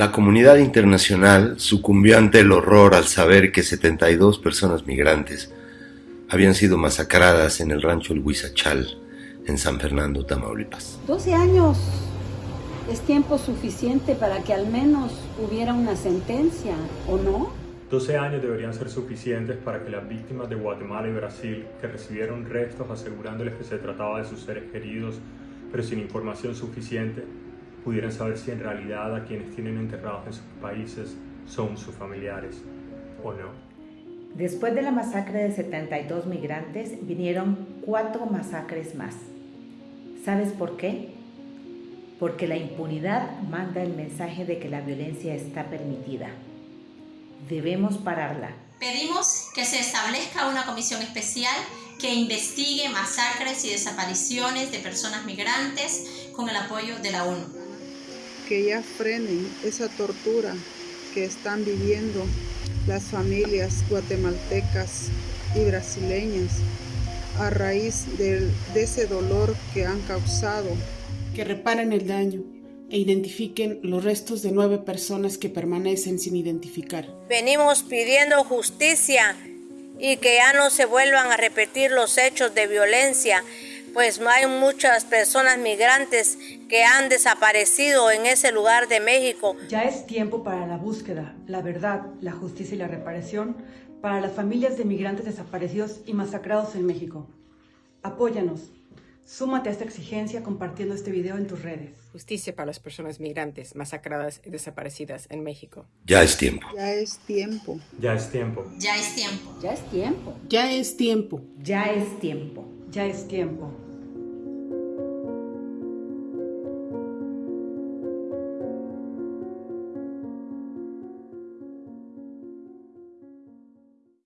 La comunidad internacional sucumbió ante el horror al saber que 72 personas migrantes habían sido masacradas en el rancho El Huizachal, en San Fernando, Tamaulipas. 12 años es tiempo suficiente para que al menos hubiera una sentencia, ¿o no? 12 años deberían ser suficientes para que las víctimas de Guatemala y Brasil, que recibieron restos asegurándoles que se trataba de sus seres queridos, pero sin información suficiente, pudieran saber si en realidad a quienes tienen enterrados en sus países son sus familiares o no. Después de la masacre de 72 migrantes, vinieron cuatro masacres más. ¿Sabes por qué? Porque la impunidad manda el mensaje de que la violencia está permitida. Debemos pararla. Pedimos que se establezca una comisión especial que investigue masacres y desapariciones de personas migrantes con el apoyo de la ONU. Que ya frenen esa tortura que están viviendo las familias guatemaltecas y brasileñas a raíz de, de ese dolor que han causado. Que reparen el daño e identifiquen los restos de nueve personas que permanecen sin identificar. Venimos pidiendo justicia y que ya no se vuelvan a repetir los hechos de violencia, pues hay muchas personas migrantes que han desaparecido en ese lugar de México. Ya es tiempo para la búsqueda, la verdad, la justicia y la reparación para las familias de migrantes desaparecidos y masacrados en México. Apóyanos. Súmate a esta exigencia compartiendo este video en tus redes. Justicia para las personas migrantes masacradas y desaparecidas en México. Ya es tiempo. Ya es tiempo. Ya es tiempo. Ya es tiempo. Ya es tiempo. Ya es tiempo. Ya es tiempo. Ya es tiempo.